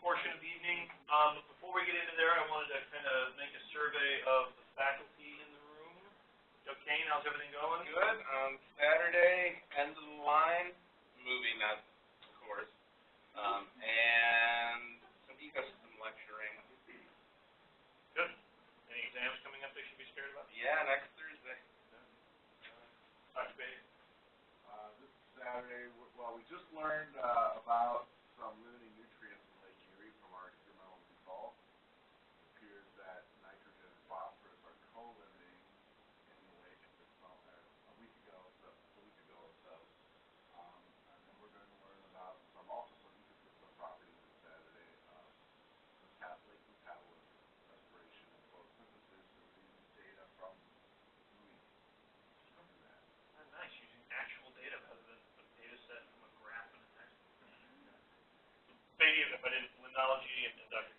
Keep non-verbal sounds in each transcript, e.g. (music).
portion of the evening. Um, but before we get into there, I wanted to kind of make a survey of the faculty in the room. Joe Kane, how's everything going? Good. Um, Saturday, end of the line, movie nuts, of course, um, and some ecosystem lecturing. Good. Any exams coming up they should be scared about? Yeah, next Thursday. Yeah. Uh, uh, this Saturday, well, we just learned uh, about some limiting. Technology and uh,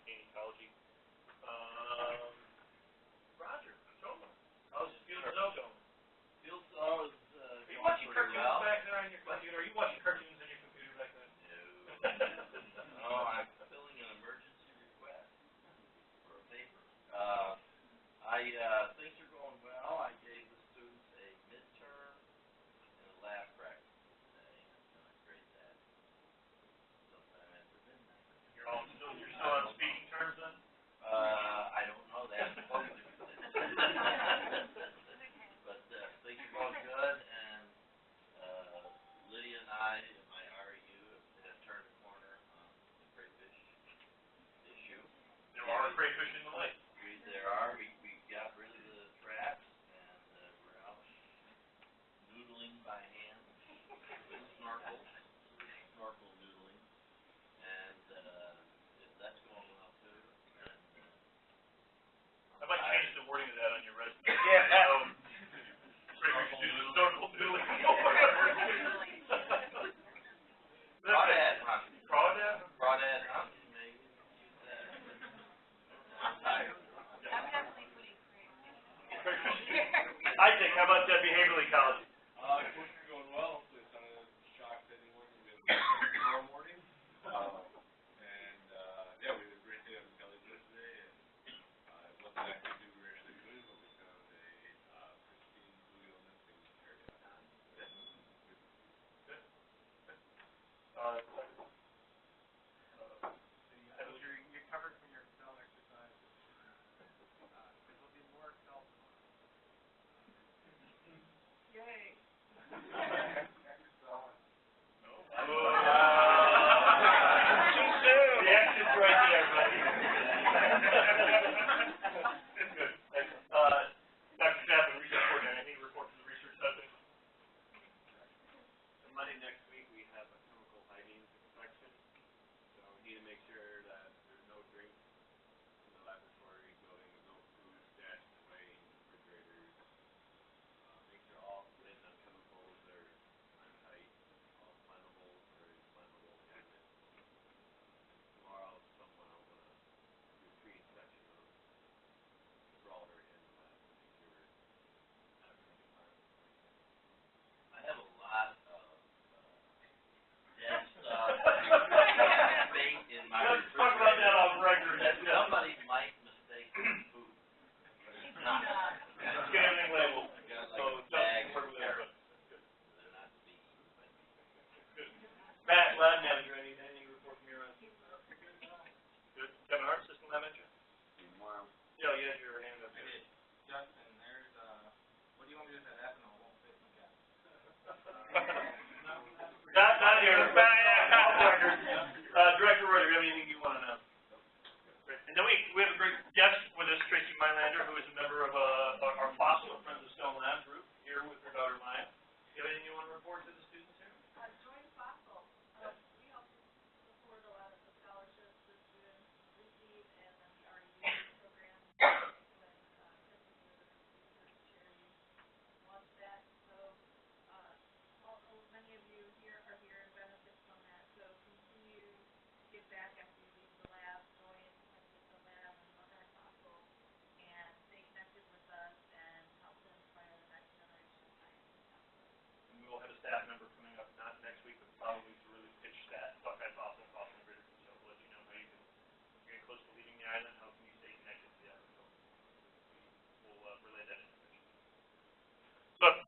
Gracias.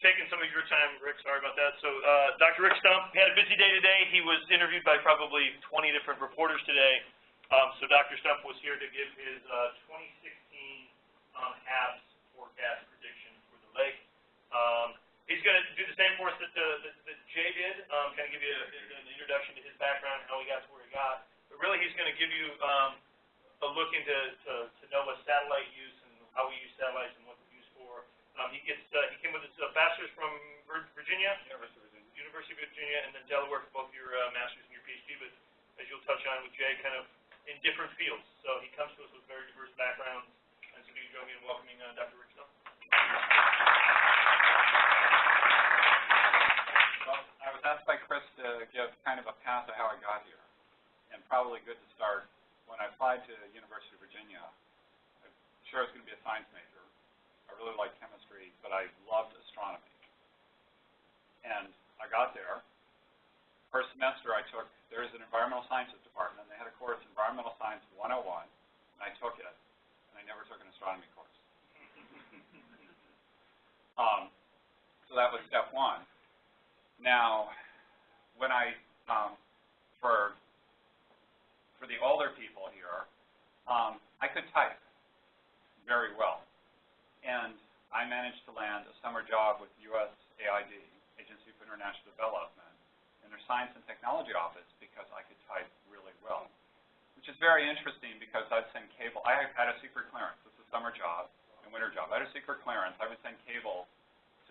Of your time, Rick, sorry about that. So, uh, Dr. Rick Stumpf had a busy day today. He was interviewed by probably twenty different reporters today. Um, so Dr. Stumpf was here to give his, uh, twenty sixteen, um, HABs forecast prediction for the lake. Um, he's gonna do the same for us that, uh, that, that Jay did, um, kind of give you a, an introduction to his background, and how he got to where he got. But really, he's gonna give you, um, a look into, to, to NOAA satellite use and how we use satellites and what they're used for. Um, he gets, uh, he came with his uh, bachelor's from Virginia, University of Virginia. University of Virginia, and then Delaware for both your, uh, master's and your PhD, but as you'll touch on with Jay, kind of in different fields. So he comes to us with very diverse backgrounds, and so do you join me in welcoming, uh, Dr. Rick Stumpf? Well, I was asked by Chris to give kind of a path of how I got here, and probably good to start. When I applied to the University of Virginia, I'm sure I was going to be a science major. I really liked chemistry, but I loved astronomy. And I got there. First semester I took, there is an environmental sciences department, and they had a course, Environmental Science 101, and I took it, and I never took an astronomy course. (laughs) um, so that was step one. Now, when I, um, for, for the older people here, um, I could type very well. And I managed to land a summer job with USAID, Agency for International Development, in their Science and Technology Office because I could type really well. Which is very interesting because I'd send cable, I had a secret clearance. Is a summer job and winter job. I had a secret clearance. I would send cable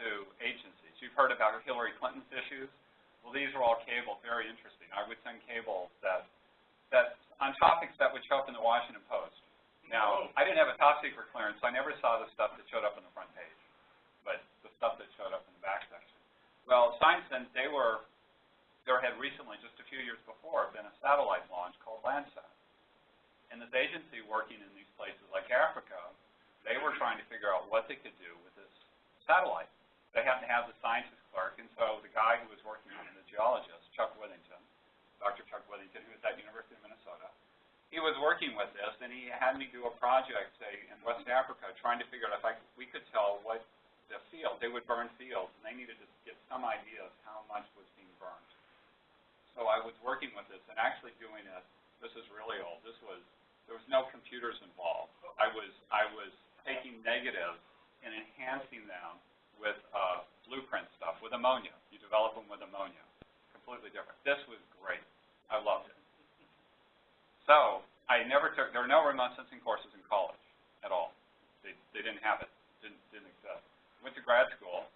to agencies. You've heard about Hillary Clinton's issues. Well, these are all cable, very interesting. I would send cables that, that on topics that would show up in the Washington Post. Now, I didn't have a top secret clearance, so I never saw the stuff that showed up on the front page, but the stuff that showed up in the back section. Well, Science Sense, they were, there had recently, just a few years before, been a satellite launch called Landsat. And this agency working in these places like Africa, they were trying to figure out what they could do with this satellite. They happened to have the scientist clerk, and so the guy who was working on it, the geologist, Chuck Withington, Dr. Chuck Withington, who was at University of Minnesota, he was working with this, and he had me do a project, say, in West Africa, trying to figure out if I, we could tell what the field, they would burn fields, and they needed to get some idea of how much was being burned. So I was working with this and actually doing it, this is really old, this was, there was no computers involved. I was, I was taking negatives and enhancing them with, uh, blueprint stuff, with ammonia. You develop them with ammonia, completely different. This was great, I loved it. So, I never took, there were no remote sensing courses in college at all. They, they didn't have it, didn't, didn't exist. Went to grad school.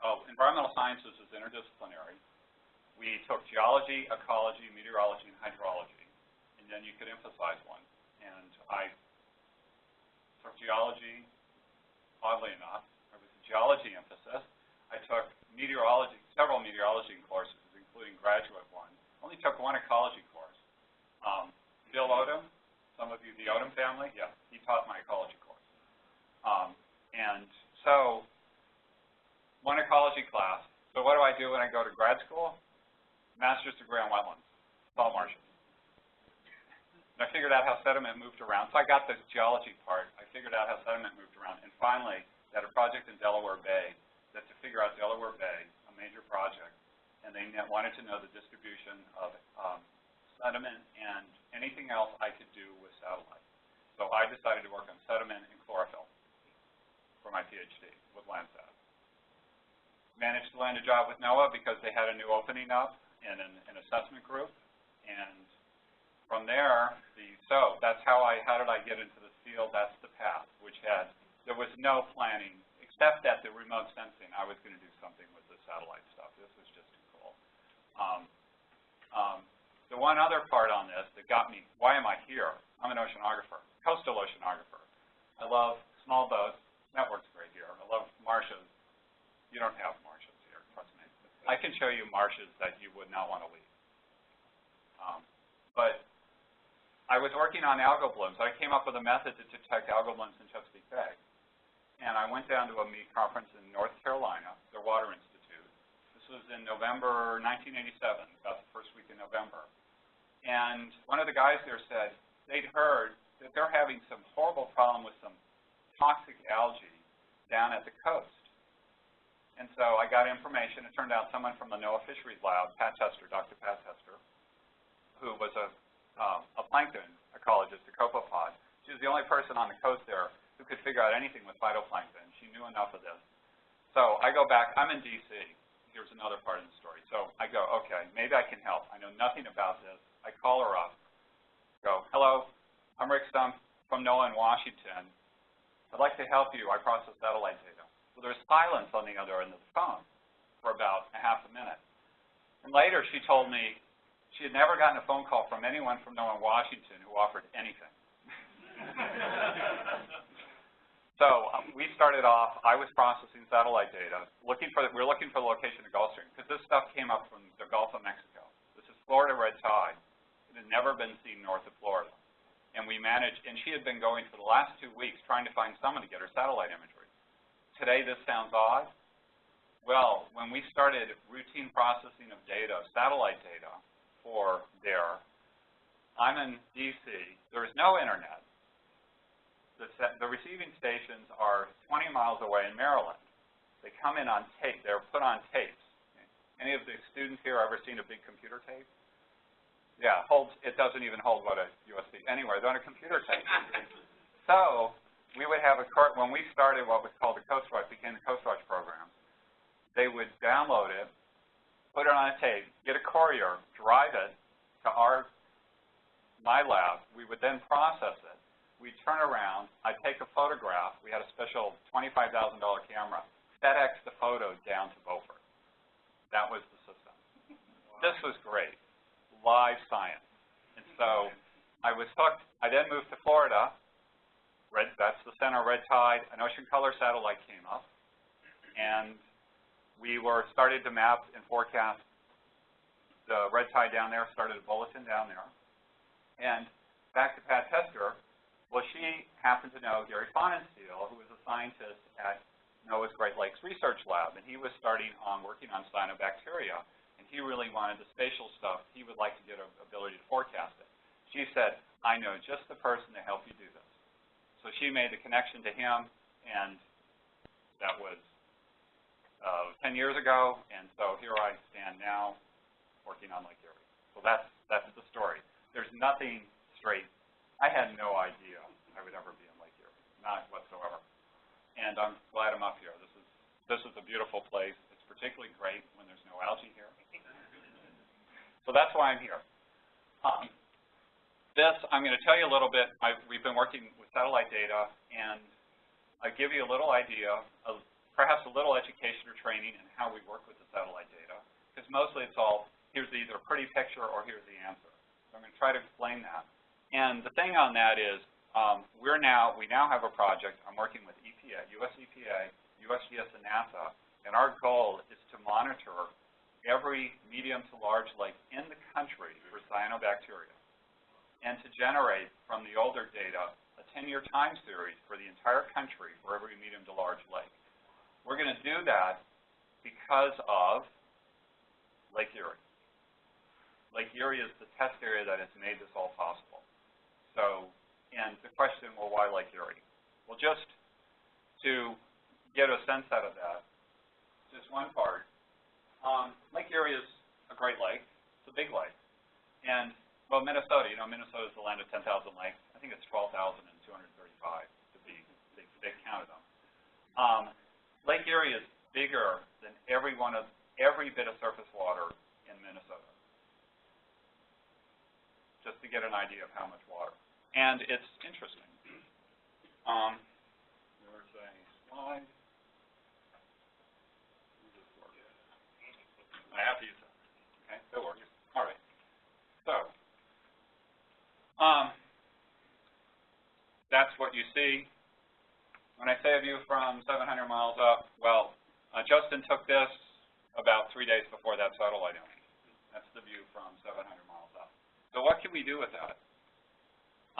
Oh, environmental sciences is interdisciplinary. We took geology, ecology, meteorology, and hydrology, and then you could emphasize one. And I took geology, oddly enough, there was a geology emphasis. I took meteorology, several meteorology courses, including graduate one. Only took one ecology course. Um, Bill Odum, some of you, the Odum family, yeah, he taught my ecology course. Um, and so, one ecology class. So what do I do when I go to grad school? Master's degree on wetlands, salt marshes. And I figured out how sediment moved around. So I got the geology part. I figured out how sediment moved around. And finally, had a project in Delaware Bay that to figure out Delaware Bay, a major project, and they wanted to know the distribution of um, sediment and anything else I could do with satellite. So I decided to work on sediment and chlorophyll for my PhD with Landsat. Managed to land a job with NOAA because they had a new opening up in an, an assessment group, and from there, the so that's how I how did I get into this field? That's the path, which had there was no planning except that the remote sensing. I was going to do something with the satellite stuff. This was just too cool. Um, um, the one other part on this that got me, why am I here? I'm an oceanographer, coastal oceanographer. I love small boats. That works great here. I love marshes. You don't have marshes here, trust me. I can show you marshes that you would not want to leave. Um, but I was working on algal blooms. I came up with a method to detect algal blooms in Chesapeake Bay. And I went down to a meet conference in North Carolina, the Water Institute. This was in November 1987, about the first week in November. And one of the guys there said they'd heard that they're having some horrible problem with some toxic algae down at the coast. And so I got information. It turned out someone from the NOAA Fisheries Lab, Pat Tester, Dr. Pat Tester, who was a, um, a plankton ecologist, a copepod. She was the only person on the coast there who could figure out anything with phytoplankton. She knew enough of this. So I go back. I'm in D.C. Here's another part of the story. So I go, okay, maybe I can help. I know nothing about this. I call her up. Go, hello, I'm Rick Stumpf from NOAA in Washington. I'd like to help you. I process satellite data. Well, there's silence on the other end of the phone for about a half a minute. And later she told me she had never gotten a phone call from anyone from NOAA in Washington who offered anything. (laughs) so um, we started off, I was processing satellite data, looking for, we were looking for the location of the Gulf Stream, because this stuff came up from the Gulf of Mexico. This is Florida red tide. Had never been seen north of Florida. And we managed, and she had been going for the last two weeks trying to find someone to get her satellite imagery. Today this sounds odd. Well, when we started routine processing of data, satellite data, for there, I'm in D.C. There is no internet. The, the receiving stations are 20 miles away in Maryland. They come in on tape. They're put on tapes. Any of the students here ever seen a big computer tape? Yeah, holds, it doesn't even hold what a USB. Anyway, they're on a computer tape. (laughs) so we would have a, cart. when we started what was called the Coast Watch, became the Coast Watch program, they would download it, put it on a tape, get a courier, drive it to our, my lab. We would then process it. We'd turn around. I'd take a photograph. We had a special $25,000 camera. FedEx the photo down to Beaufort. That was the system. This was great live science. And so I was hooked. I then moved to Florida. Red, that's the center, red tide. An ocean color satellite came up. And we were started to map and forecast the red tide down there, started a bulletin down there. And back to Pat Tester, well, she happened to know Gary Fahnenstiel, who was a scientist at NOAA's Great Lakes Research Lab, and he was starting on working on cyanobacteria he really wanted the spatial stuff. He would like to get an ability to forecast it. She said, I know just the person to help you do this. So she made the connection to him, and that was uh, 10 years ago, and so here I stand now working on Lake Erie. So that's, that's the story. There's nothing straight. I had no idea I would ever be in Lake Erie, not whatsoever. And I'm glad I'm up here. This is, this is a beautiful place. It's particularly great when there's no algae here. So that's why I'm here. Um, this, I'm going to tell you a little bit. I've, we've been working with satellite data, and I give you a little idea of perhaps a little education or training in how we work with the satellite data, because mostly it's all, here's either a pretty picture or here's the answer. So I'm going to try to explain that. And the thing on that is, um, we're now, we now have a project, I'm working with EPA, US EPA, USGS, and NASA, and our goal is to monitor every medium to large lake in the country for cyanobacteria and to generate from the older data a 10-year time series for the entire country for every medium to large lake. We're going to do that because of Lake Erie. Lake Erie is the test area that has made this all possible. So, and the question, well, why Lake Erie? Well, just to get a sense out of that, just one part, um, lake Erie is a great lake. It's a big lake. And, well, Minnesota, you know, Minnesota is the land of 10,000 lakes. I think it's 12,235 to be, they, they counted them. Um, lake Erie is bigger than every one of, every bit of surface water in Minnesota. Just to get an idea of how much water. And it's interesting. Um, there's a slide. I have to use that. Okay, that works. All right. So, um, that's what you see. When I say a view from 700 miles up, well, uh, Justin took this about three days before that satellite image. That's the view from 700 miles up. So what can we do with that?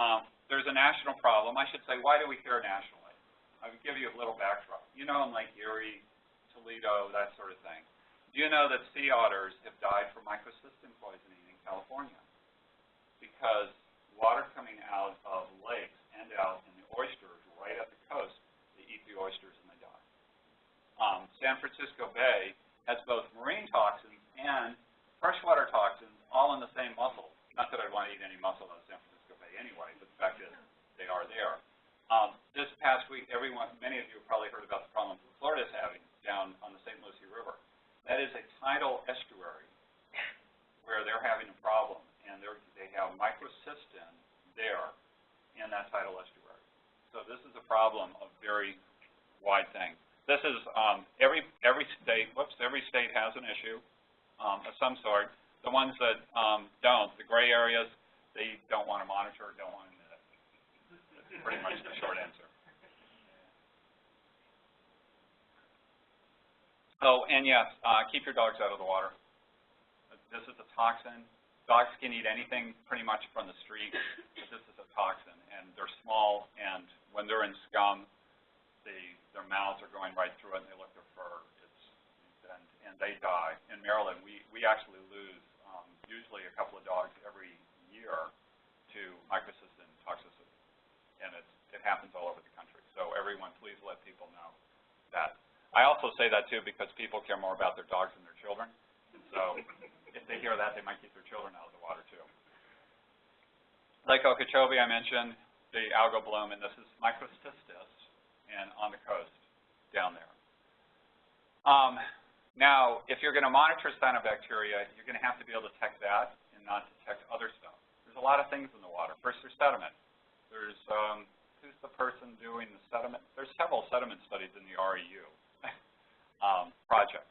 Um, there's a national problem. I should say, why do we care nationally? I will give you a little backdrop. You know in Lake Erie, Toledo, that sort of thing. Do you know that sea otters have died from microcystin poisoning in California? Because water coming out of lakes and out in the oysters right at the coast, they eat the oysters and they die. Um, San Francisco Bay has both marine toxins and freshwater toxins all in the same mussel. Not that I'd want to eat any mussel out of San Francisco Bay anyway, but the fact is they are there. Um, this past week, everyone, many of you have probably heard about the problems that Florida is having down on the St. Lucie River. That is a tidal estuary where they're having a problem, and they have microcystin there in that tidal estuary. So this is a problem of very wide thing. This is, um, every, every state, whoops, every state has an issue, um, of some sort. The ones that, um, don't, the gray areas, they don't want to monitor, don't want to. That's pretty much the short answer. Oh, and yes, uh, keep your dogs out of the water. This is a toxin. Dogs can eat anything pretty much from the street, but this is a toxin, and they're small, and when they're in scum, they, their mouths are going right through it, and they lick their fur. It's, and, and they die. In Maryland, we, we actually lose, um, usually a couple of dogs every year to microcystin toxicity, and it's, it happens all over the country. So everyone, please let people know that. I also say that too because people care more about their dogs than their children. So if they hear that, they might keep their children out of the water too. Lake Okeechobee, I mentioned, the algal bloom, and this is microcystis, and on the coast down there. Um, now, if you're going to monitor cyanobacteria, you're going to have to be able to detect that and not detect other stuff. There's a lot of things in the water. First, there's sediment. There's, um, who's the person doing the sediment? There's several sediment studies in the REU um, project.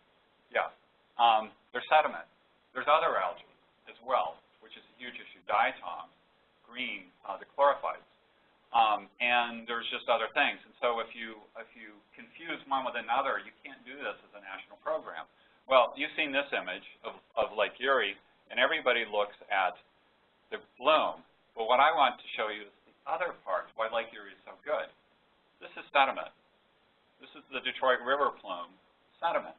Yeah. Um, there's sediment. There's other algae as well, which is a huge issue. Diatoms, green, uh, the chlorophytes. Um, and there's just other things. And so if you, if you confuse one with another, you can't do this as a national program. Well, you've seen this image of, of Lake Erie, and everybody looks at the bloom. But what I want to show you is the other part, why Lake Erie is so good. This is sediment. This is the Detroit River plume, sediment.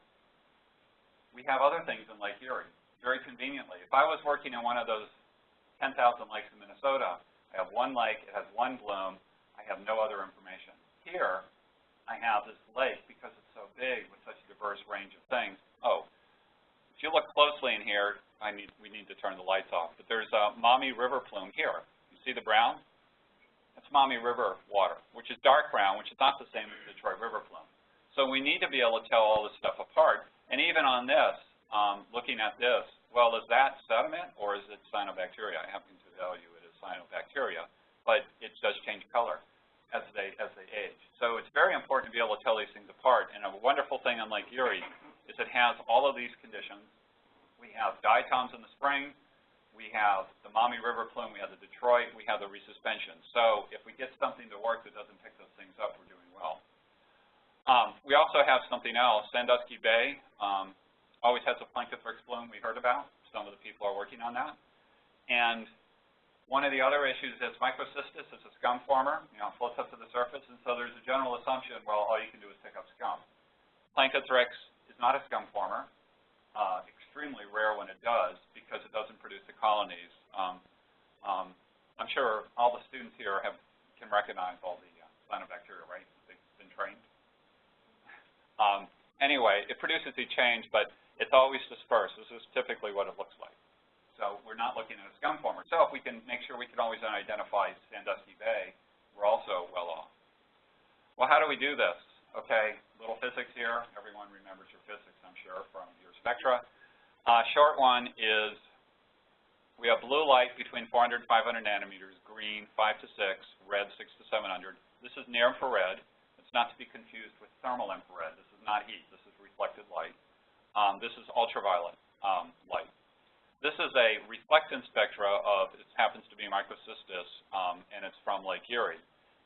We have other things in Lake Erie, very conveniently. If I was working in one of those 10,000 lakes in Minnesota, I have one lake, it has one bloom, I have no other information. Here, I have this lake, because it's so big with such a diverse range of things. Oh, if you look closely in here, I need, we need to turn the lights off, but there's a Maumee River plume here. You see the brown? That's Maumee River water, which is dark brown, which is not the same as the Detroit River plume. So we need to be able to tell all this stuff apart. And even on this, um, looking at this, well, is that sediment or is it cyanobacteria? I happen to tell you it is cyanobacteria, but it does change color as they, as they age. So it's very important to be able to tell these things apart. And a wonderful thing on Lake Erie is it has all of these conditions. We have diatoms in the spring. We have the Maumee River plume. We have the Detroit. We have the resuspension. So if we get something to work that doesn't pick those things up, we're doing well. Um, we also have something else. Sandusky Bay um, always has a Planktothrix bloom we heard about. Some of the people are working on that. And one of the other issues is microcystis is a scum former, you know, floats up to the surface, and so there's a general assumption, well, all you can do is pick up scum. Planktothrix is not a scum former, uh, extremely rare when it does because it doesn't produce the colonies. Um, um, I'm sure all the students here have can recognize all the uh, cyanobacteria, right? They've been trained. Um, anyway, it produces a change, but it's always dispersed. This is typically what it looks like. So we're not looking at a scum former. So if we can make sure we can always identify Sandusky Bay, we're also well off. Well, how do we do this? Okay, little physics here. Everyone remembers your physics, I'm sure, from your spectra. Uh, short one is we have blue light between 400 and 500 nanometers, green 5 to 6, red 6 to 700. This is near infrared. Not to be confused with thermal infrared. This is not heat. This is reflected light. Um, this is ultraviolet um, light. This is a reflectance spectra of, it happens to be microcystis, um, and it's from Lake Erie.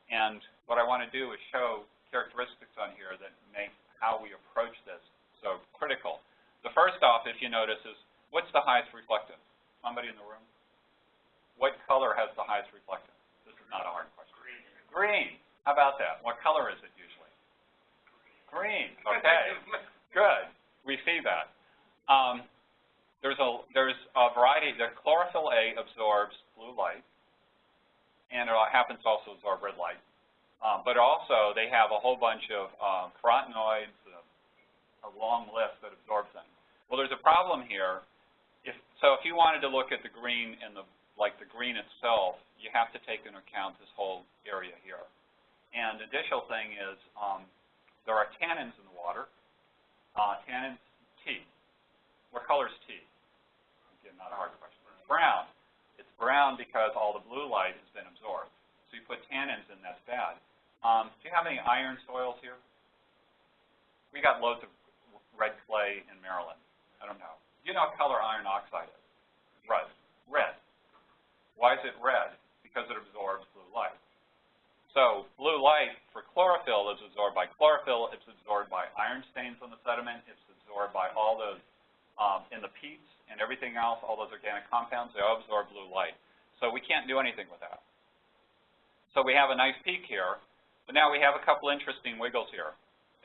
And what I want to do is show characteristics on here that make how we approach this so critical. The first off, if you notice, is what's the highest reflectance? Somebody in the room? What color has the highest reflectance? This is not a hard question. Green. Green. How about that? What color is it? Green. (laughs) Okay. Good. We see that. Um, there's a there's a variety. The chlorophyll A absorbs blue light, and it happens to also absorb red light. Um, but also, they have a whole bunch of um, carotenoids, uh, a long list that absorb things. Well, there's a problem here. If, so if you wanted to look at the green and the like the green itself, you have to take into account this whole area here. And the additional thing is, um, there are tannins in the water. Uh, tannins, tea. What color is tea? Again, not a hard question. It's brown. It's brown because all the blue light has been absorbed. So you put tannins in, that's bad. Um, do you have any iron soils here? We got loads of red clay in Maryland. I don't know. Do you know what color iron oxide is? Red. Red. Why is it red? Because it absorbs blue light. So blue light for chlorophyll is absorbed by chlorophyll, it's absorbed by iron stains on the sediment, it's absorbed by all those um, in the peats and everything else, all those organic compounds, they all absorb blue light. So we can't do anything with that. So we have a nice peak here, but now we have a couple interesting wiggles here.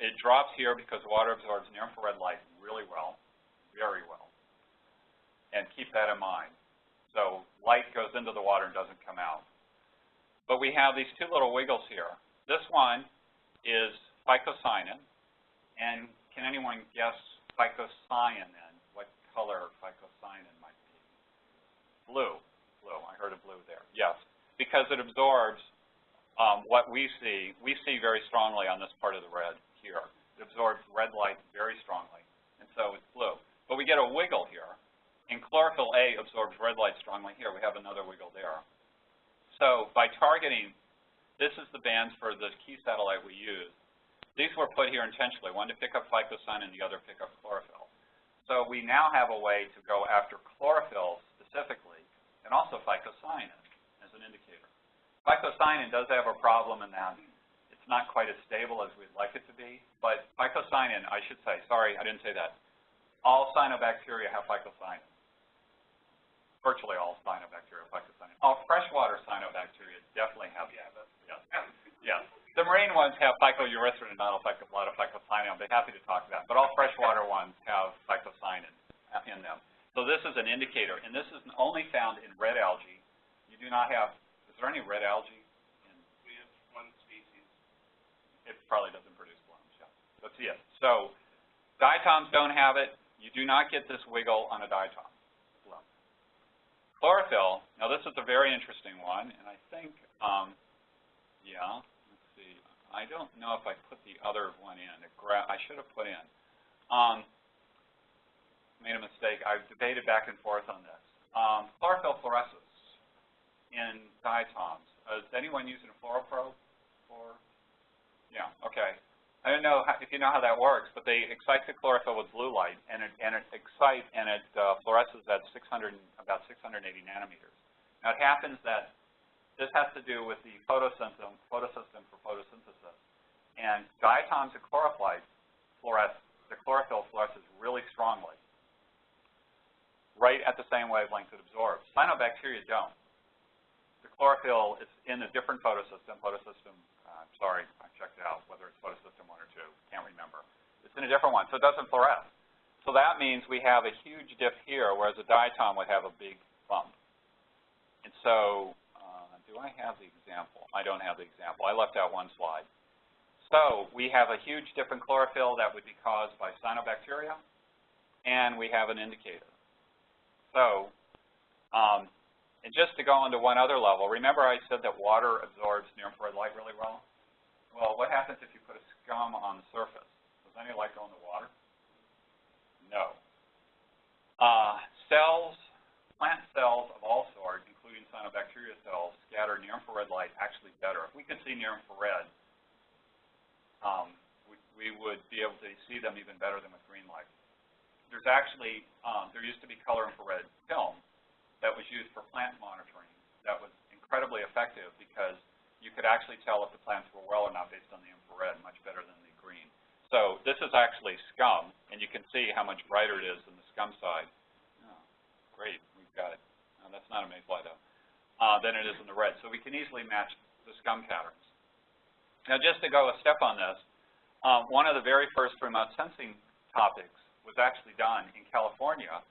It drops here because water absorbs near-infrared light really well, very well. And keep that in mind. So light goes into the water and doesn't come out. But we have these two little wiggles here. This one is phycocyanin, and can anyone guess phycocyanin, what color phycocyanin might be? Blue. Blue. I heard a blue there. Yes, because it absorbs um, what we see. We see very strongly on this part of the red here. It absorbs red light very strongly, and so it's blue. But we get a wiggle here, and chlorophyll A absorbs red light strongly here. We have another wiggle there. So by targeting, this is the bands for the key satellite we use. These were put here intentionally, one to pick up phycocyanin and the other pick up chlorophyll. So we now have a way to go after chlorophyll specifically, and also phycocyanin as an indicator. Phycocyanin does have a problem in that it's not quite as stable as we'd like it to be, but phycocyanin, I should say, sorry, I didn't say that. All cyanobacteria have phycocyanin virtually all cyanobacteria have phycocyanin. All freshwater cyanobacteria definitely have yeah, yes. yes. The marine ones have phycoerythrin and not a, a lot of phycocyanin. I'll be happy to talk to that. But all freshwater ones have phycocyanin in them. So this is an indicator, and this is only found in red algae. You do not have, is there any red algae? In, we have one species. It probably doesn't produce blooms, yeah. That's it. So diatoms don't have it. You do not get this wiggle on a diatom. Chlorophyll, now this is a very interesting one, and I think, um, yeah, let's see. I don't know if I put the other one in. I should have put in. Um, made a mistake. I've debated back and forth on this. Um, chlorophyll fluoresces in diatoms. Is anyone using a fluoroprobe for? Yeah, okay. I don't know how, if you know how that works, but they excite the chlorophyll with blue light, and it, and it excites and it uh, fluoresces at 600, about 680 nanometers. Now it happens that this has to do with the photosystem, photosystem for photosynthesis. And diatoms and chlorophyll fluoresce, the chlorophyll fluoresces really strongly, right at the same wavelength it absorbs. Cyanobacteria don't. The chlorophyll is in a different photosystem, photosystem uh, sorry, I checked it out, whether it's photosystem 1 2, can't remember. It's in a different one, so it doesn't fluoresce. So that means we have a huge dip here, whereas a diatom would have a big bump. And so, uh, do I have the example? I don't have the example. I left out one slide. So we have a huge dip in chlorophyll that would be caused by cyanobacteria, and we have an indicator. So um, and just to go on to one other level, remember I said that water absorbs near-infrared light really well? Well, what happens if you put a scum on the surface? Does any light go in the water? No. Uh, cells, plant cells of all sorts, including cyanobacteria cells, scatter near-infrared light actually better. If we could see near-infrared, um, we, we would be able to see them even better than with green light. There's actually, um, there used to be color infrared film that was used for plant monitoring that was incredibly effective because you could actually tell if the plants were well or not based on the infrared much better than the green. So this is actually scum, and you can see how much brighter it is than the scum side. Oh, great, we've got it. No, that's not a mayfly, though. Uh, than it is in the red. So we can easily match the scum patterns. Now, just to go a step on this, um, one of the very first remote sensing topics was actually done in California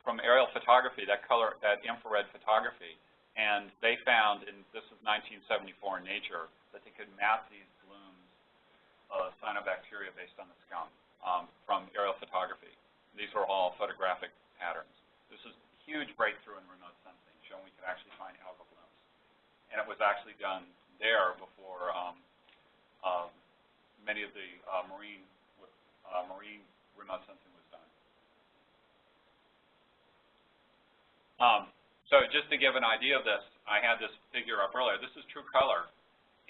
from aerial photography, that color, that infrared photography, and they found, and this is 1974 in Nature, that they could map these blooms of cyanobacteria based on the scum um, from aerial photography. These were all photographic patterns. This is a huge breakthrough in remote sensing, showing we could actually find algal blooms. And it was actually done there before um, um, many of the uh, marine uh, marine remote sensing was done. Um, so just to give an idea of this, I had this figure up earlier. This is true color.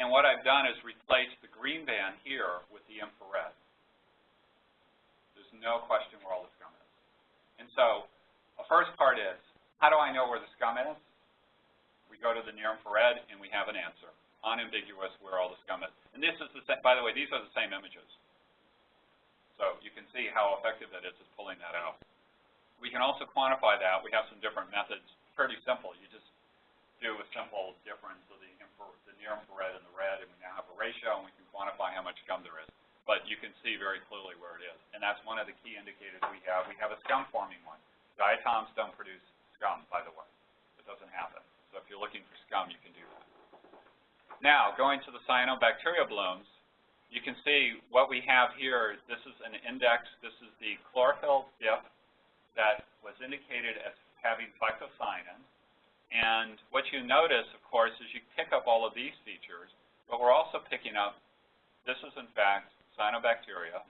And what I've done is replaced the green band here with the infrared. There's no question where all the scum is. And so the first part is, how do I know where the scum is? We go to the near infrared and we have an answer, unambiguous where all the scum is. And this is the same, by the way, these are the same images. So you can see how effective that is at pulling that out. We can also quantify that. We have some different methods, pretty simple. You just do a simple difference of the, the near infrared and the red, and we now have a ratio, and we can quantify how much scum there is. But you can see very clearly where it is. And that's one of the key indicators we have. We have a scum-forming one. Diatoms don't produce scum, by the way. It doesn't happen. So if you're looking for scum, you can do that. Now, going to the cyanobacteria blooms, you can see what we have here. This is an index. This is the chlorophyll dip that was indicated as having phycocyanin. And what you notice, of course, is you pick up all of these features, but we're also picking up, this is in fact cyanobacteria.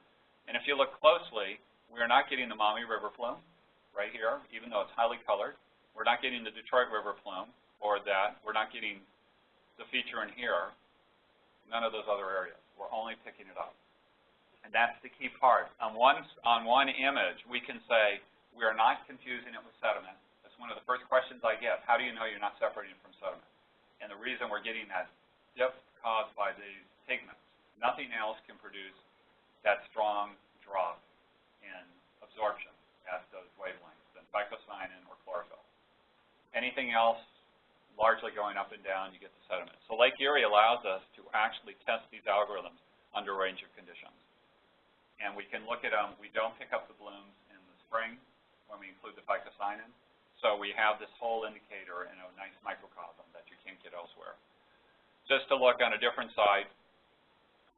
And if you look closely, we are not getting the Maumee River plume right here, even though it's highly colored. We're not getting the Detroit River plume or that. We're not getting the feature in here. None of those other areas. We're only picking it up. And that's the key part. On one, on one image, we can say we are not confusing it with sediment. One of the first questions I get. How do you know you're not separating from sediment? And the reason we're getting that dip caused by these pigments. Nothing else can produce that strong drop in absorption at those wavelengths than phycocyanin or chlorophyll. Anything else largely going up and down, you get the sediment. So Lake Erie allows us to actually test these algorithms under a range of conditions. And we can look at them. We don't pick up the blooms in the spring when we include the phycocyanin. So we have this whole indicator in a nice microcosm that you can't get elsewhere. Just to look on a different side,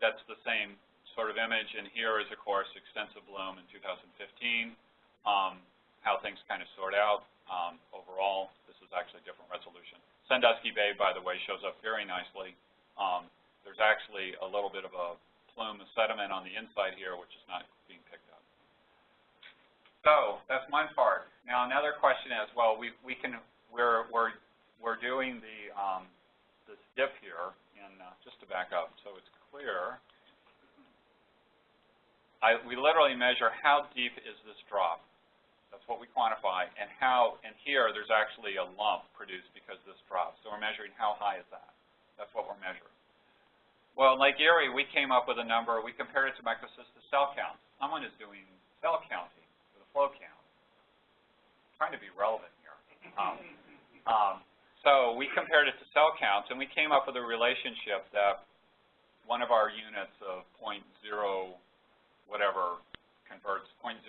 that's the same sort of image. And here is, of course, extensive bloom in 2015, um, how things kind of sort out um, overall this is actually a different resolution. Sandusky Bay, by the way, shows up very nicely. Um, there's actually a little bit of a plume of sediment on the inside here, which is not being picked up. So that's one part. Now another question is, well, we we can we're we're we're doing the um, this dip here, and uh, just to back up, so it's clear. I, we literally measure how deep is this drop. That's what we quantify. And how, and here there's actually a lump produced because this drops. So we're measuring how high is that. That's what we're measuring. Well, in Lake Erie, we came up with a number. We compared it to microcystis cell count. Someone is doing cell counting flow count. I'm trying to be relevant here. Um, um, so we compared it to cell counts, and we came up with a relationship that one of our units of 0.0 whatever converts 0.001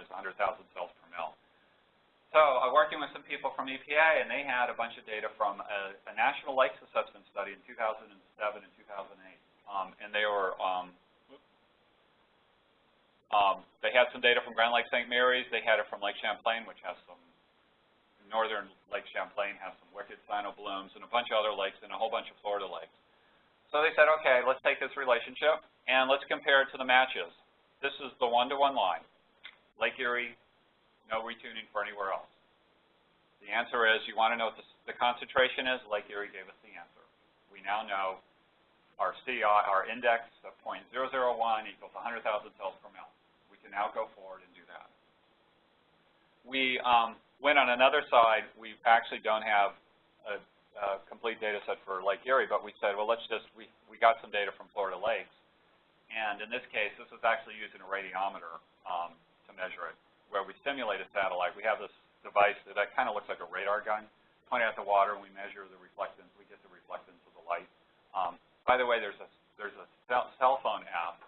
is 100,000 cells per mil. So I'm working with some people from EPA, and they had a bunch of data from a, a national lakes assessment study in 2007 and 2008. Um, and they were, um, um, they had some data from Grand Lake St. Mary's. They had it from Lake Champlain, which has some, northern Lake Champlain has some wicked cyano blooms, and a bunch of other lakes, and a whole bunch of Florida lakes. So they said, okay, let's take this relationship, and let's compare it to the matches. This is the one-to-one -one line. Lake Erie, no retuning for anywhere else. The answer is, you want to know what the, the concentration is? Lake Erie gave us the answer. We now know our CI, our index of 0.001 equals 100,000 cells per mil. Now go forward and do that. We um, went on another side. We actually don't have a, a complete data set for Lake Erie, but we said, well, let's just, we, we got some data from Florida lakes. And in this case, this was actually using a radiometer um, to measure it, where we simulate a satellite. We have this device that, that kind of looks like a radar gun. Point at the water, and we measure the reflectance. We get the reflectance of the light. Um, by the way, there's a there's a cell phone app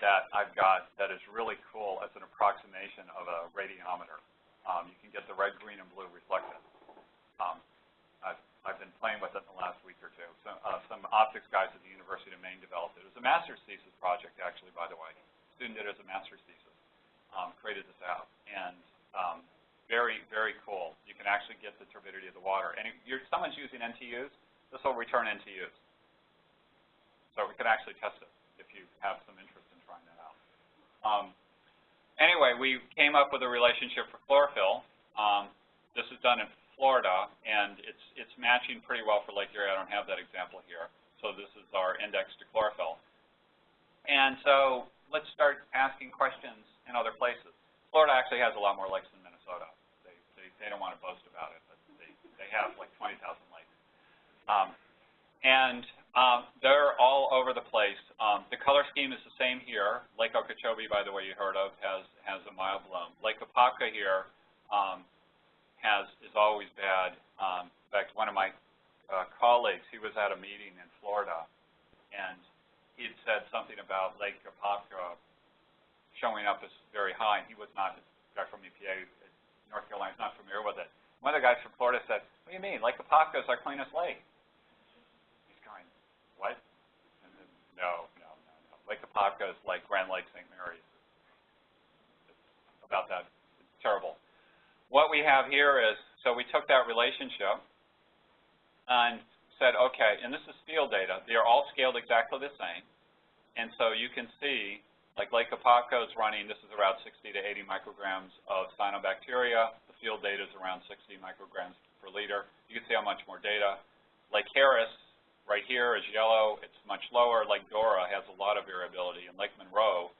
that I've got that is really cool as an approximation of a radiometer. Um, you can get the red, green, and blue reflectance. Um, I've, I've been playing with it in the last week or two. So, uh, some optics guys at the University of Maine developed it. It was a master's thesis project, actually, by the way. Student did it as a master's thesis, um, created this out. And um, very, very cool. You can actually get the turbidity of the water. And if you're, someone's using NTUs, this will return NTUs. So we could actually test it if you have some interest in trying that out. Um, anyway, we came up with a relationship for chlorophyll. Um, this is done in Florida, and it's, it's matching pretty well for Lake Erie. I don't have that example here. So this is our index to chlorophyll. And so let's start asking questions in other places. Florida actually has a lot more lakes than Minnesota. They, they, they don't want to boast about it, but they, they have like 20,000 lakes. Um, and um, they're all over the place. Um, the color scheme is the same here. Lake Okeechobee, by the way, you heard of, has, has a mild bloom. Lake Apopka here um, has, is always bad. Um, in fact, one of my uh, colleagues, he was at a meeting in Florida, and he had said something about Lake Apopka showing up as very high, and he was not, a guy from EPA, North Carolina, is not familiar with it. One of the guys from Florida said, what do you mean? Lake Apopka is our cleanest lake. He's going, what? And then, no, no, no, no. Lake Apopka is like Grand Lake St. Mary's. About that. It's terrible. What we have here is, so we took that relationship and said, okay, and this is field data. They are all scaled exactly the same. And so you can see, like Lake Apopka is running, this is around 60 to 80 micrograms of cyanobacteria. The field data is around 60 micrograms per liter. You can see how much more data. Lake Harris, right here, is yellow. It's much lower. Lake Dora has a lot of variability. And Lake Monroe,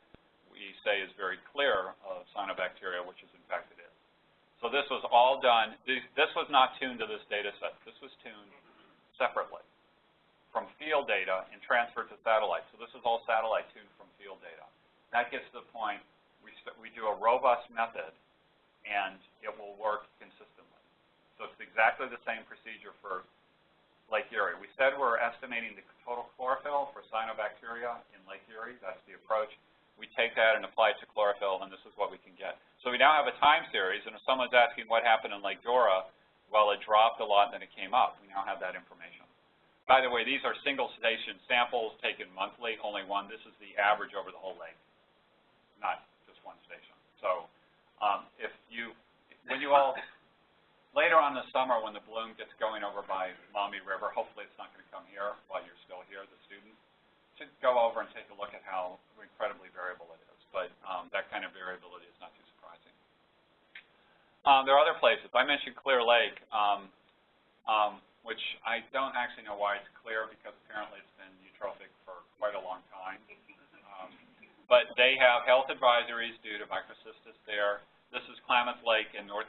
we say, is very clear of cyanobacteria, which is in. So this was all done. This was not tuned to this data set. This was tuned separately from field data and transferred to satellite. So this is all satellite tuned from field data. That gets to the point we, we do a robust method and it will work consistently. So it's exactly the same procedure for Lake Erie. We said we're estimating the total chlorophyll for cyanobacteria in Lake Erie. That's the approach. We take that and apply it to chlorophyll, and this is what we can get. So we now have a time series, and if someone's asking what happened in Lake Dora, well, it dropped a lot and then it came up. We now have that information. By the way, these are single station samples taken monthly, only one. This is the average over the whole lake, not just one station. So um, if you, when you all, summer when the bloom gets going over by Maumee River, hopefully it's not going to come here while you're still here, the students, to go over and take a look at how incredibly variable it is. But um, that kind of variability is not too surprising. Um, there are other places. I mentioned Clear Lake, um, um, which I don't actually know why it's clear because apparently it's been eutrophic for quite a long time. Um, but they have health advisories due to microcystis there. This is Klamath Lake in North,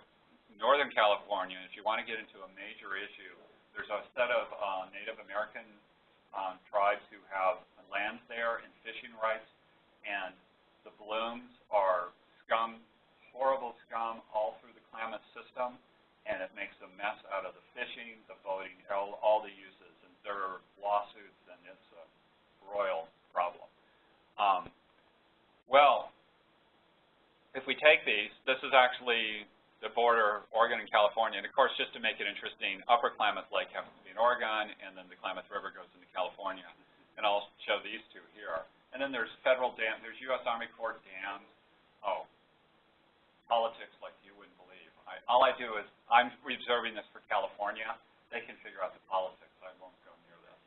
Northern California. If you want to get into a major issue, there's a set of uh, Native American um, tribes who have lands there and fishing rights, and the blooms are scum, horrible scum all through the Klamath system, and it makes a mess out of the fishing, the boating, all, all the uses. And there are lawsuits, and it's a royal problem. Um, well, if we take these, this is actually the border, Oregon and California. And of course, just to make it interesting, Upper Klamath Lake happens to be in Oregon, and then the Klamath River goes into California. And I'll show these two here. And then there's federal dams, there's U.S. Army Corps dams. Oh, politics like you wouldn't believe. I, all I do is, I'm reserving this for California. They can figure out the politics. I won't go near this.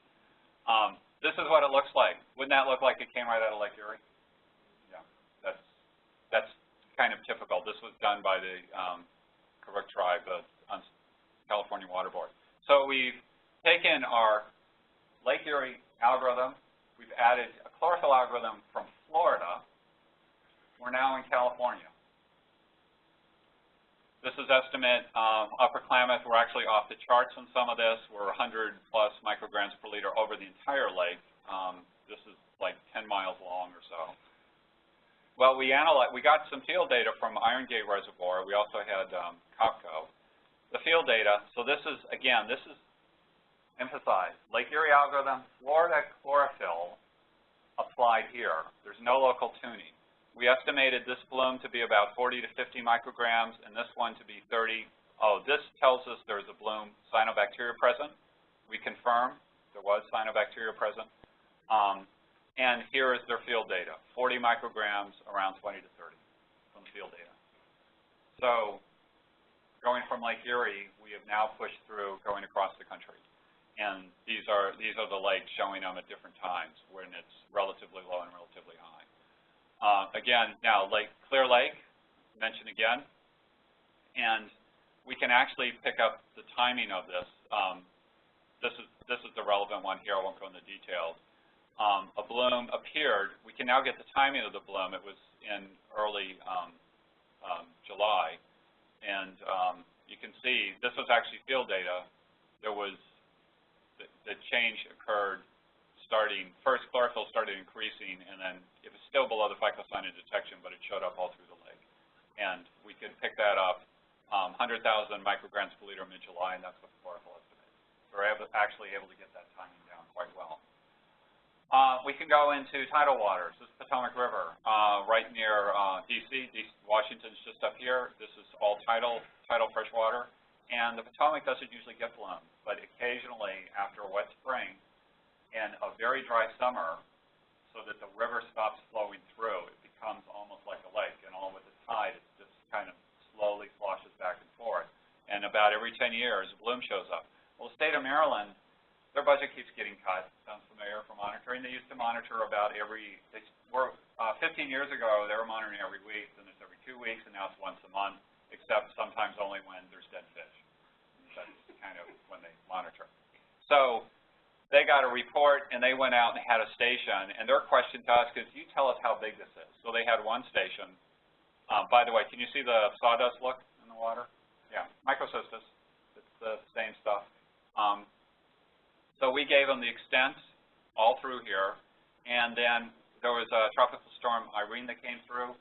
Um, this is what it looks like. Wouldn't that look like it came right out of Lake Erie? Kind of typical. This was done by the um, Karuk tribe uh, on California Water Board. So we've taken our Lake Erie algorithm, we've added a chlorophyll algorithm from Florida. We're now in California. This is estimate. Um, Upper Klamath, we're actually off the charts on some of this. We're 100 plus micrograms per liter over the entire lake. Um, this is like 10 miles long or so. Well, we analyzed, we got some field data from Iron Gate Reservoir. We also had um, COPCO. The field data, so this is, again, this is emphasized. Lake Erie algorithm, Florida chlorophyll applied here. There's no local tuning. We estimated this bloom to be about 40 to 50 micrograms and this one to be 30. Oh, this tells us there's a bloom cyanobacteria present. We confirm there was cyanobacteria present. Um, and here is their field data, 40 micrograms, around 20 to 30 from the field data. So going from Lake Erie, we have now pushed through going across the country. And these are, these are the lakes showing them at different times when it's relatively low and relatively high. Uh, again, now Lake, Clear Lake, mentioned again, and we can actually pick up the timing of this. Um, this is, this is the relevant one here, I won't go into details. Um, a bloom appeared, we can now get the timing of the bloom, it was in early um, um, July, and um, you can see, this was actually field data, there was, the, the change occurred starting, first chlorophyll started increasing, and then it was still below the phycocyanin detection, but it showed up all through the lake. And we could pick that up, um, 100,000 micrograms per liter mid-July, and that's what the chlorophyll estimate. So we're able, actually able to get that timing down quite well. Uh, we can go into tidal waters. This is Potomac River, uh, right near uh, D.C. DC. Washington's just up here. This is all tidal, tidal freshwater. And the Potomac doesn't usually get blown, but occasionally, after a wet spring and a very dry summer, so that the river stops flowing through, it becomes almost like a lake. And all with the tide, it just kind of slowly sloshes back and forth. And about every 10 years, bloom shows up. Well, the state of Maryland their budget keeps getting cut. Sounds familiar for monitoring. They used to monitor about every, they were, uh, 15 years ago, they were monitoring every week, then it's every two weeks, and now it's once a month, except sometimes only when there's dead fish. That's kind of when they monitor. So they got a report, and they went out and had a station, and their question to us is, you tell us how big this is. So they had one station. Um, by the way, can you see the sawdust look in the water? Yeah, microcystis. It's the same stuff. Um, so we gave them the extent all through here, and then there was a tropical storm Irene that came through,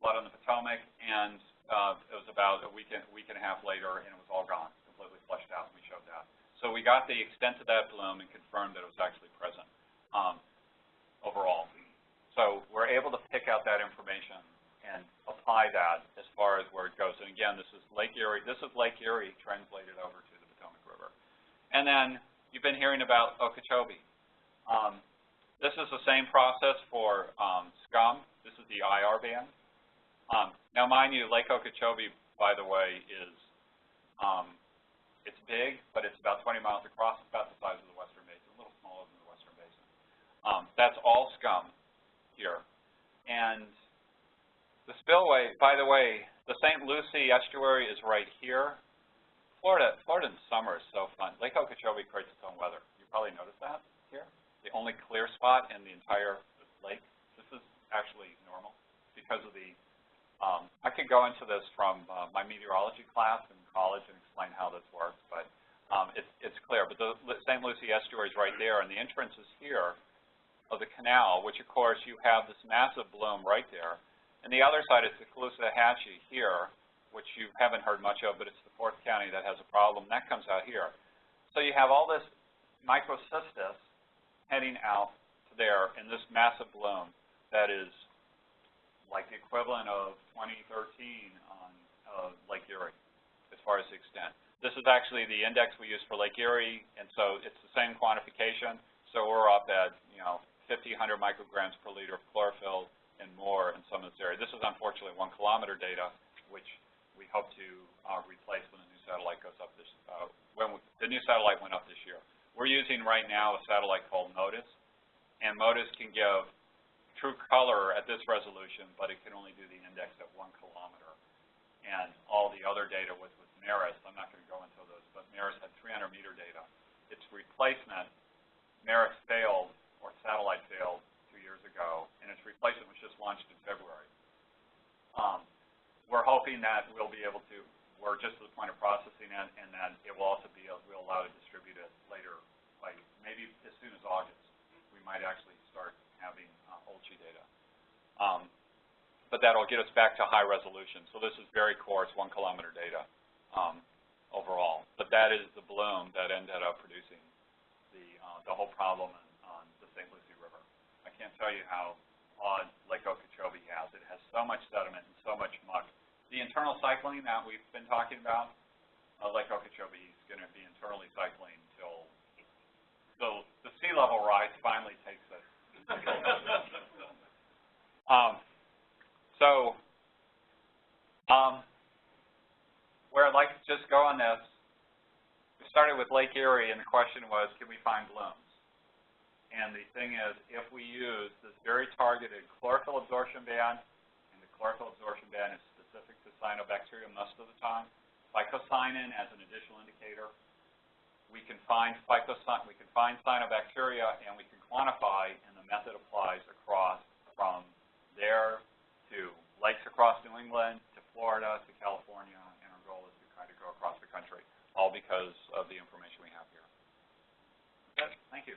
flood on the Potomac, and uh, it was about a week and, week and a half later, and it was all gone, completely flushed out, and we showed that. So we got the extent of that bloom and confirmed that it was actually present um, overall. So we're able to pick out that information and apply that as far as where it goes. And again, this is Lake Erie. This is Lake Erie translated over to the Potomac River. And then You've been hearing about Okeechobee. Um, this is the same process for um, scum. This is the IR band. Um, now, mind you, Lake Okeechobee, by the way, is um, it's big, but it's about 20 miles across. It's about the size of the Western Basin, a little smaller than the Western Basin. Um, that's all scum here. And the spillway, by the way, the St. Lucie estuary is right here. Florida, Florida in summer is so fun. Lake Okeechobee creates its own weather. You probably noticed that here. The only clear spot in the entire lake. This is actually normal because of the, um, I could go into this from uh, my meteorology class in college and explain how this works, but um, it's, it's clear. But the St. Lucie estuary is right there, and the entrance is here of the canal, which of course you have this massive bloom right there. And the other side is the Caloosahatchee here, which you haven't heard much of, but it's the fourth county that has a problem. That comes out here. So you have all this microcystis heading out there in this massive bloom that is like the equivalent of 2013 on uh, Lake Erie as far as the extent. This is actually the index we use for Lake Erie, and so it's the same quantification. So we're up at, you know, 50, 100 micrograms per liter of chlorophyll and more in some of this area. This is unfortunately one kilometer data, which we hope to uh, replace when the new satellite goes up this, uh, when we, the new satellite went up this year. We're using right now a satellite called MODIS, and MODIS can give true color at this resolution, but it can only do the index at one kilometer. And all the other data with, with MERIS, I'm not going to go into those, but MERIS had 300 meter data. Its replacement, MERIS failed, or satellite failed two years ago, and its replacement was just launched in February. Um, we're hoping that we'll be able to, we're just at the point of processing it, and that it will also be, we'll allow to distribute it later, like maybe as soon as August. We might actually start having uh, OLCI data. Um, but that'll get us back to high resolution. So this is very coarse, one kilometer data um, overall. But that is the bloom that ended up producing the, uh, the whole problem on, on the St. Lucie River. I can't tell you how on Lake Okeechobee has. It has so much sediment and so much muck. The internal cycling that we've been talking about, uh, Lake Okeechobee is going to be internally cycling until so the sea level rise finally takes us. (laughs) um, so um, where I'd like to just go on this, we started with Lake Erie and the question was, can we find blooms? And the thing is, if we use this very targeted chlorophyll absorption band, and the chlorophyll absorption band is specific to cyanobacteria most of the time, phycocyanin as an additional indicator, we can find we can find cyanobacteria, and we can quantify, and the method applies across from there to lakes across New England, to Florida, to California, and our goal is to kind of go across the country, all because of the information we have here. Okay, thank you.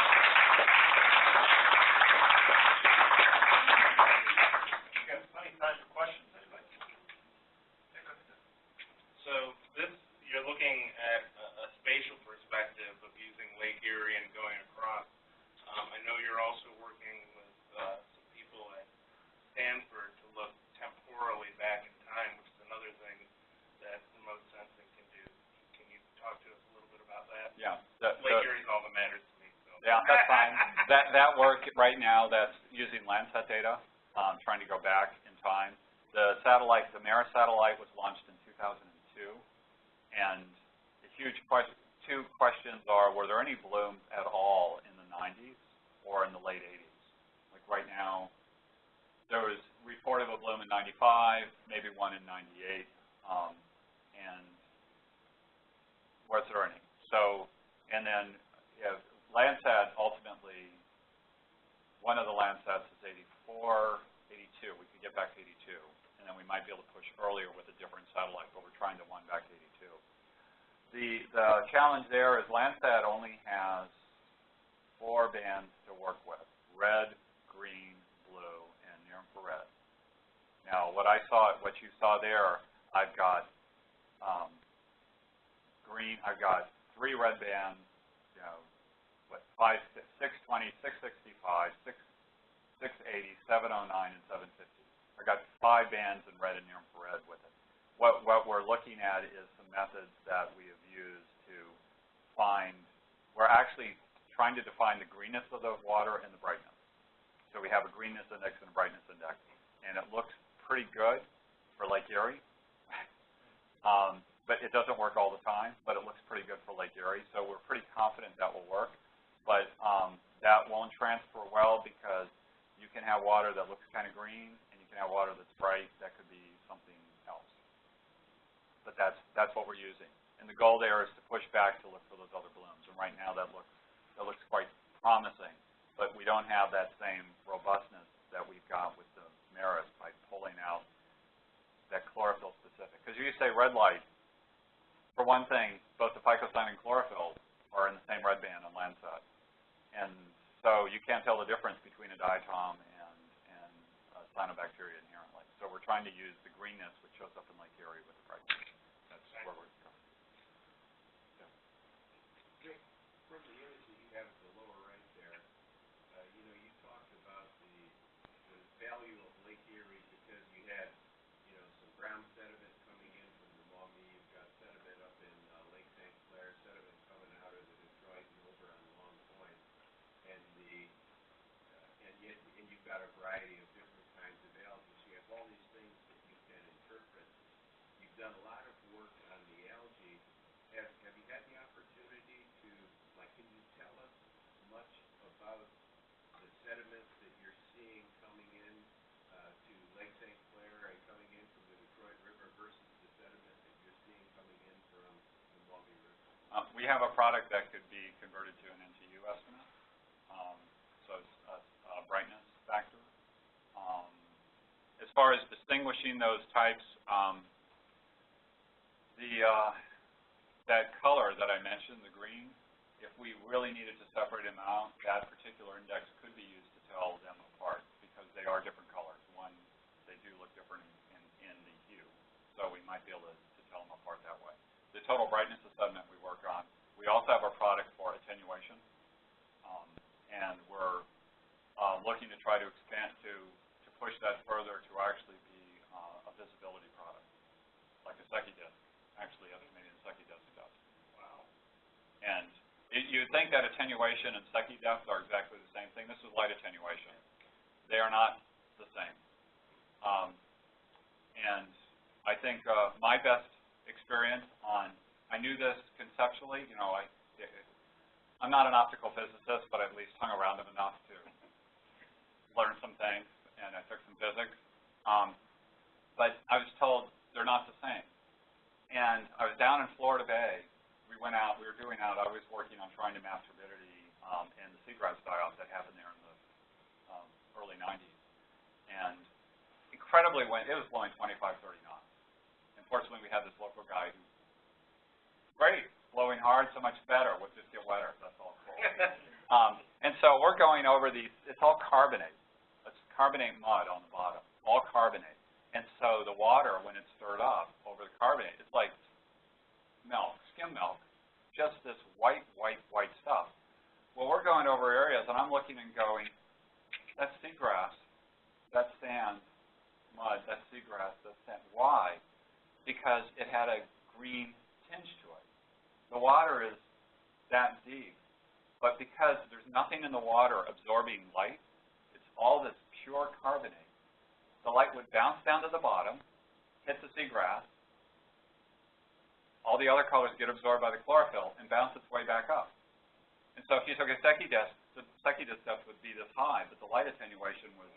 Yeah, that's (laughs) fine. That, that work right now, that's using Landsat data, um, trying to go back in time. The satellite, the MERA satellite was launched in 2002, and the huge question, two questions are, were there any blooms at all in the 90s or in the late 80s? Like right now, there was report of a bloom in 95, maybe one in 98, um, and was there any? So, and then, yeah, Landsat ultimately, one of the Landsats is 84, 82. We could get back to 82, and then we might be able to push earlier with a different satellite, but we're trying to one back to 82. The, the challenge there is Landsat only has four bands to work with, red, green, blue, and near infrared. Now, what I saw, what you saw there, I've got um, green, I've got three red bands, what, five, six, 620, 665, 6, 680, 709, and 750. I got five bands in red and near infrared with it. What, what we're looking at is some methods that we have used to find, we're actually trying to define the greenness of the water and the brightness. So we have a greenness index and a brightness index, and it looks pretty good for Lake Erie. um, but it doesn't work all the time, but it looks pretty good for Lake Erie, so we're pretty confident that will work. But um, that won't transfer well because you can have water that looks kind of green, and you can have water that's bright that could be something else. But that's that's what we're using, and the goal there is to push back to look for those other blooms. And right now, that looks that looks quite promising, but we don't have that same robustness that we've got with the MERIS by pulling out that chlorophyll specific. Because you say red light, for one thing, both the phycocyanin and chlorophyll are in the same red band on Landsat. And so you can't tell the difference between a diatom and, and cyanobacteria inherently. So we're trying to use the greenness, which shows up in Lake Erie, with the brightness. That's where we're going. From the image that you have at the lower right there, uh, you know, you talked about the, the value of Lake Erie because you had, you know, some ground sediment coming in from the Maumee, you've got sediment up in, uh, Lake St. Clair, sediment coming out of the Detroit and over on Long Point. And the, uh, and yet, and you've got a variety of different kinds of algae, so you have all these things that you can interpret. You've done a lot of work on the algae. Have, have you had the opportunity to, like, can you tell us much about the sediments that you're seeing coming in, uh, to Lake St. Clair and coming in from the Detroit River versus the sediment that you're seeing coming in from the Maumee River? Uh, we have a product that could be converted to an NTU estimate, um, so it's a, a brightness factor. Um, as far as distinguishing those types, um, the uh, that color that I mentioned, the green, if we really needed to separate them out, that particular index could be used to tell them apart because they are different colors. One, they do look different in, in, the hue, so we might be able to, to tell them apart that way the total brightness assessment we work on. We also have a product for attenuation, um, and we're uh, looking to try to expand to to push that further to actually be uh, a visibility product, like a Secchi disc, actually estimating a Secchi disc does. Wow. And it, you'd think that attenuation and Secchi depth are exactly the same thing. This is light attenuation. They are not the same. Um, and I think uh, my best experience on, I knew this conceptually, you know, I, I'm not an optical physicist, but I at least hung around them enough to learn some things, and I took some physics. Um, but I was told they're not the same. And I was down in Florida Bay. We went out, we were doing out, I was working on trying to map turbidity um, and the seagrass die-off that happened there in the um, early 90s. And incredibly wind, it was blowing 25, 30 knots. Unfortunately, we had this local guy who, great, blowing hard, so much better, we'll just get wetter, that's all cool. (laughs) Um, and so we're going over these, it's all carbonate. It's carbonate mud on the bottom, all carbonate. And so the water, when it's stirred up over the carbonate, it's like milk, skim milk, just this white, white, white stuff. Well, we're going over areas, and I'm looking and going, that's seagrass, that's sand, mud, that's seagrass, that's sand. Why? Because it had a green tinge to it. The water is that deep, but because there's nothing in the water absorbing light, it's all this pure carbonate. The light would bounce down to the bottom, hit the seagrass, all the other colors get absorbed by the chlorophyll and bounce its way back up. And so if you took a Secchi disc, the Secchi depth would be this high, but the light attenuation was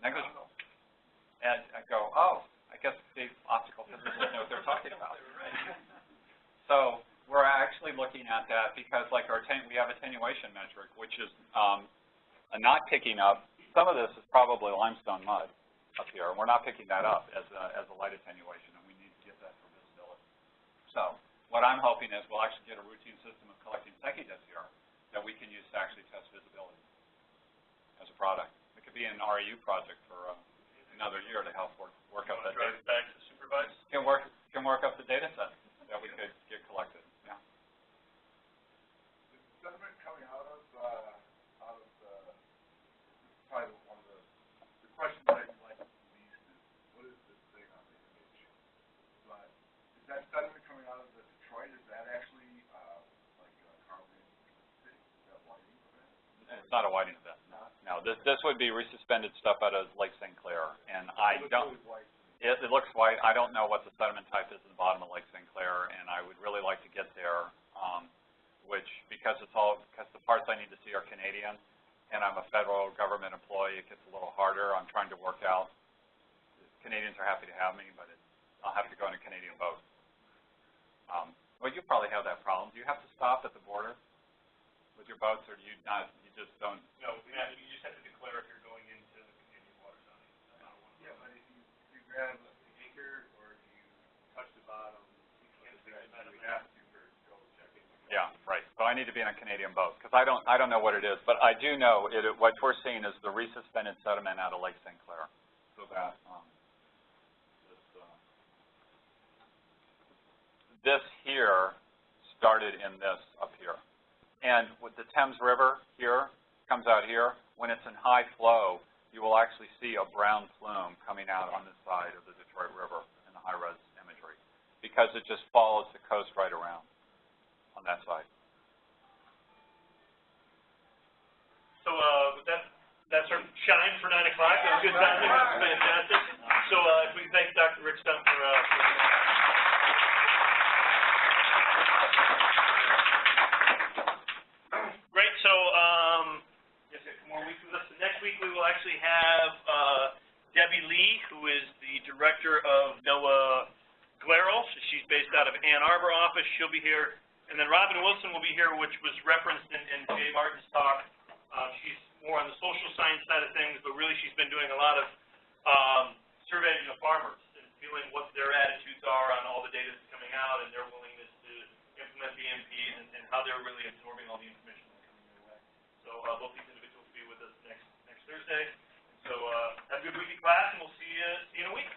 negligible. And I go, oh, I guess the optical physicists know what they're talking (laughs) about. (laughs) So we're actually looking at that because like our we have attenuation metric, which is um, not picking up, some of this is probably limestone mud up here, and we're not picking that up as a, as a light attenuation, and we need to get that for visibility. So what I'm hoping is we'll actually get a routine system of collecting Secchi discs here that we can use to actually test visibility as a product. It could be an REU project for uh, another year to help work, work up that data. back to supervise? Can work, can work up the data set that we could get collected, yeah. The sediment coming out of, uh, out of the, this is probably one of the, the questions that I like the least is, what is this thing on the image? But is that sediment coming out of the Detroit, is that actually, uh, like, uh, carbon, is that whiting event? It's not a whiting event, no. No, this, this would be resuspended stuff out of Lake St. Clair, and I don't, it, it looks white, I don't know what the sediment type is in the bottom of Lake St. Clair, and I would really like to get there, um, which, because it's all, because the parts I need to see are Canadian, and I'm a federal government employee, it gets a little harder, I'm trying to work out. Canadians are happy to have me, but it, I'll have to go in a Canadian boat. Um, well, you probably have that problem, do you have to stop at the border with your boats, or do you not, just don't No, we have, you just have to declare if you're going into the Canadian water zone. That's not one. Yeah, but if you, if you grab an anchor or if you touch the bottom, you can't fix that, you have to for go check. Yeah, right. So I need to be on a Canadian boat, because I don't, I don't know what it is, but I do know it, what we're seeing is the resuspended sediment out of Lake St. Clair. So that, um, this, uh, this here started in this up here. And with the Thames River here, comes out here, when it's in high flow, you will actually see a brown plume coming out on this side of the Detroit River in the high-res imagery, because it just follows the coast right around on that side. So, uh, with that, that's our shine for nine o'clock, that was good timing, that was fantastic. So, uh, if we thank Dr. Rick Stumpf for, uh, for Great, so, um, yes, a couple more weeks with us. So Next week, we will actually have, uh, Debbie Lee, who is the director of NOAA GLERL. She's based out of Ann Arbor office. She'll be here. And then Robyn Wilson will be here, which was referenced in, in Jay Martin's talk. Um, she's more on the social science side of things, but really she's been doing a lot of, um, surveying of farmers and feeling what their attitudes are on all the data that's coming out and their willingness to implement BMPs and, and how they're really absorbing all the information that's coming their way. So, uh, both these Thursday. So uh, have a good week in class, and we'll see you, see you in a week.